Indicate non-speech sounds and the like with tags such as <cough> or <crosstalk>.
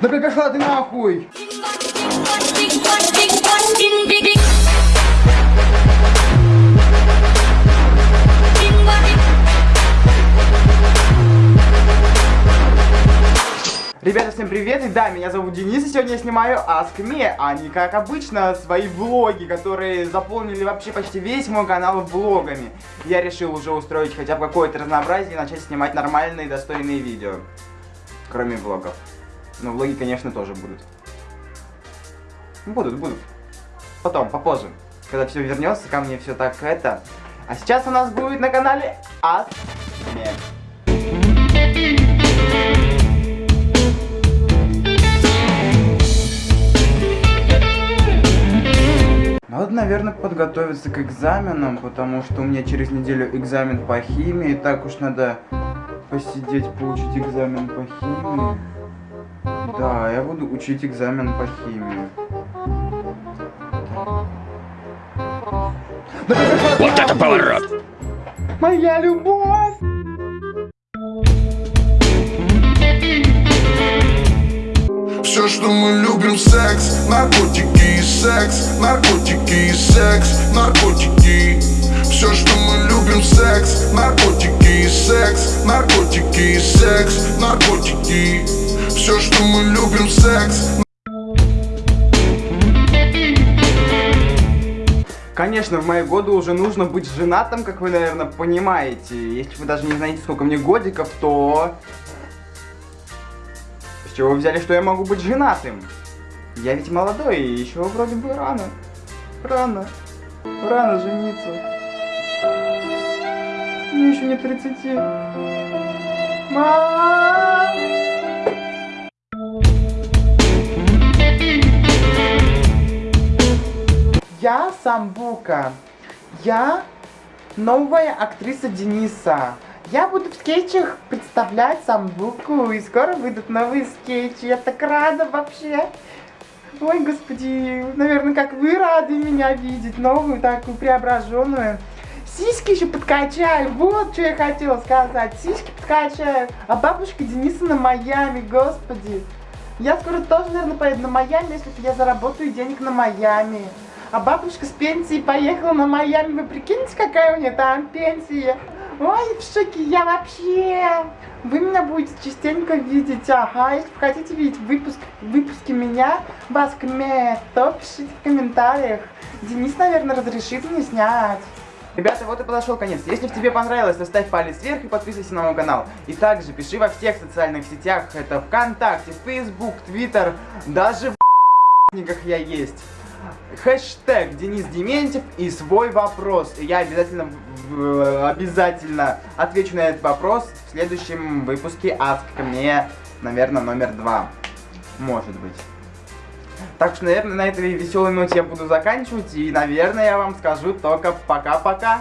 Да пошла ты нахуй! Ребята, всем привет! И да, меня зовут Денис, и сегодня я снимаю Ask Me, а не как обычно свои влоги, которые заполнили вообще почти весь мой канал влогами. Я решил уже устроить хотя бы какое-то разнообразие и начать снимать нормальные, достойные видео. Кроме влогов. Но влоги, конечно, тоже будут. Будут, будут. Потом, попозже. Когда все вернется ко мне, все так это. А сейчас у нас будет на канале Me. Надо, наверное, подготовиться к экзаменам, потому что у меня через неделю экзамен по химии. Так уж надо посидеть, получить экзамен по химии. Да, я буду учить экзамен по химии. Вот это поворот! Моя любовь! Все, что мы любим, секс, наркотики и секс, наркотики и секс, наркотики. Все, что мы любим, секс, наркотики и секс, наркотики и секс, наркотики. Что мы любим, секс. Конечно, в мои годы уже нужно быть женатым, как вы, наверное, понимаете. Если вы даже не знаете, сколько мне годиков, то... С чего вы взяли, что я могу быть женатым? Я ведь молодой, и еще вроде бы рано. Рано. Рано жениться. Мне еще не 30. Мам! Я Самбука. Я новая актриса Дениса. Я буду в скетчах представлять Самбуку, и скоро выйдут новые скетчи. Я так рада вообще. Ой, господи, наверное, как вы рады меня видеть, новую такую преображенную. Сиськи еще подкачаю, вот что я хотела сказать. Сиськи подкачаю. А бабушка Дениса на Майами, господи. Я скоро тоже, наверное, поеду на Майами, если я заработаю денег на Майами. А бабушка с пенсии поехала на Майами. Вы прикиньте, какая у нее там пенсия. Ой, в шоке я вообще. Вы меня будете частенько видеть. Ага, если вы хотите видеть выпуск, выпуски меня, вас то пишите в комментариях. Денис, наверное, разрешит мне снять. Ребята, вот и подошел конец. Если тебе понравилось, то ставь палец вверх и подписывайся на мой канал. И также пиши во всех социальных сетях. Это ВКонтакте, Facebook, Twitter, даже в <laughs> я есть хэштег Денис Дементьев и свой вопрос. И я обязательно, обязательно отвечу на этот вопрос в следующем выпуске Ask мне, наверное, номер два. Может быть. Так что, наверное, на этой веселой ноте я буду заканчивать. И, наверное, я вам скажу только пока-пока.